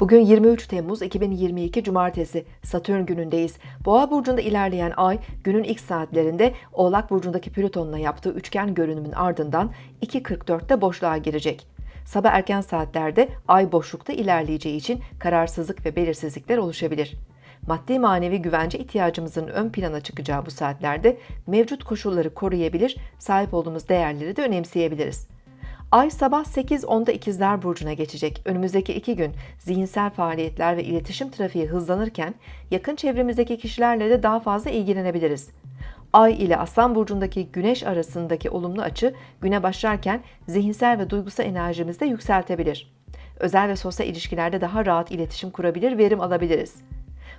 Bugün 23 Temmuz 2022 Cumartesi Satürn günündeyiz. Boğa burcunda ilerleyen ay günün ilk saatlerinde Oğlak burcundaki Plüton'la yaptığı üçgen görünümün ardından 2.44'te boşluğa girecek. Sabah erken saatlerde ay boşlukta ilerleyeceği için kararsızlık ve belirsizlikler oluşabilir. Maddi manevi güvence ihtiyacımızın ön plana çıkacağı bu saatlerde mevcut koşulları koruyabilir, sahip olduğumuz değerleri de önemseyebiliriz. Ay sabah 8.10'da ikizler burcuna geçecek. Önümüzdeki iki gün zihinsel faaliyetler ve iletişim trafiği hızlanırken yakın çevremizdeki kişilerle de daha fazla ilgilenebiliriz. Ay ile Aslan burcundaki Güneş arasındaki olumlu açı güne başlarken zihinsel ve duygusal enerjimizi de yükseltebilir. Özel ve sosyal ilişkilerde daha rahat iletişim kurabilir, verim alabiliriz.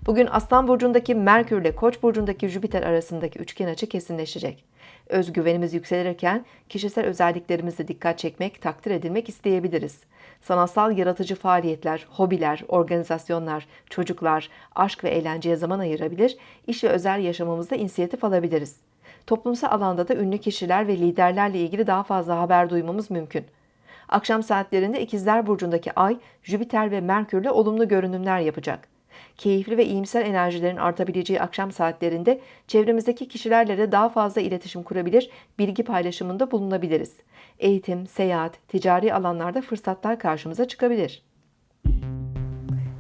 Bugün Aslan burcundaki Merkür ile Koç burcundaki Jüpiter arasındaki üçgen açı kesinleşecek. Özgüvenimiz yükselirken kişisel özelliklerimizle dikkat çekmek, takdir edilmek isteyebiliriz. Sanatsal yaratıcı faaliyetler, hobiler, organizasyonlar, çocuklar, aşk ve eğlenceye zaman ayırabilir, iş ve özel yaşamımızda inisiyatif alabiliriz. Toplumsal alanda da ünlü kişiler ve liderlerle ilgili daha fazla haber duymamız mümkün. Akşam saatlerinde İkizler Burcu'ndaki Ay, Jüpiter ve Merkür'le olumlu görünümler yapacak keyifli ve iyimser enerjilerin artabileceği akşam saatlerinde çevremizdeki kişilerle de daha fazla iletişim kurabilir, bilgi paylaşımında bulunabiliriz. Eğitim, seyahat, ticari alanlarda fırsatlar karşımıza çıkabilir.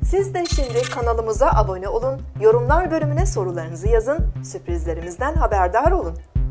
Siz de şimdi kanalımıza abone olun, yorumlar bölümüne sorularınızı yazın, sürprizlerimizden haberdar olun.